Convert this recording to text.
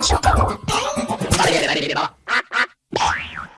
抢到了差一点来点点点到了